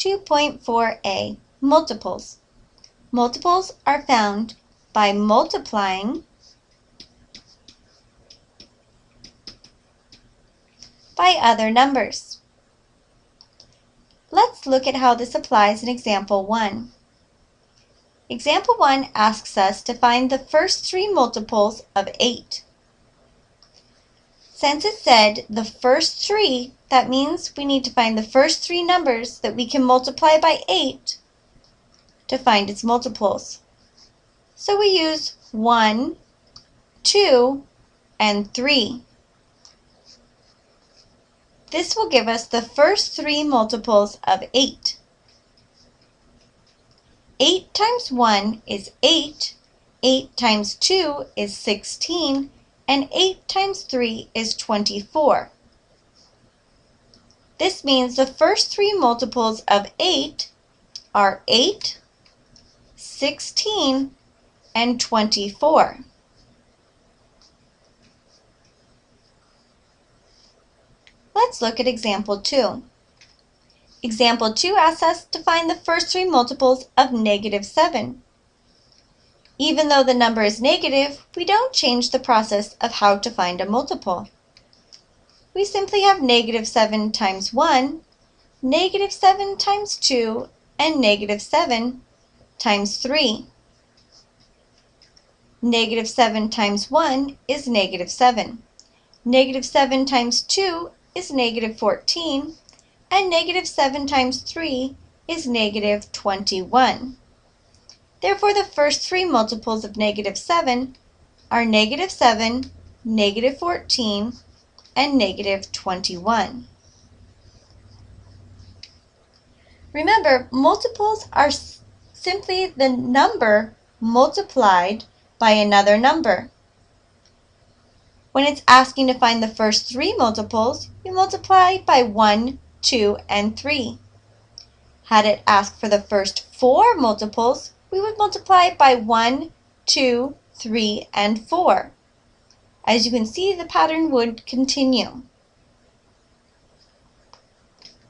2.4a, multiples. Multiples are found by multiplying by other numbers. Let's look at how this applies in example 1. Example 1 asks us to find the first three multiples of 8. Since it said the first three, that means we need to find the first three numbers that we can multiply by 8 to find its multiples. So we use 1, 2, and 3. This will give us the first three multiples of 8. 8 times 1 is 8, 8 times 2 is 16, and 8 times 3 is 24. This means the first three multiples of 8 are 8, 16, and 24. Let's look at example 2. Example 2 asks us to find the first three multiples of negative 7. Even though the number is negative, we don't change the process of how to find a multiple. We simply have negative 7 times 1, negative 7 times 2, and negative 7 times 3. Negative 7 times 1 is negative 7. Negative 7 times 2 is negative 14, and negative 7 times 3 is negative 21. Therefore, the first three multiples of negative 7 are negative 7, negative 14, and negative 21. Remember, multiples are simply the number multiplied by another number. When it's asking to find the first three multiples, you multiply by 1, 2, and 3. Had it asked for the first four multiples, we would multiply it by 1, 2, 3, and 4. As you can see, the pattern would continue.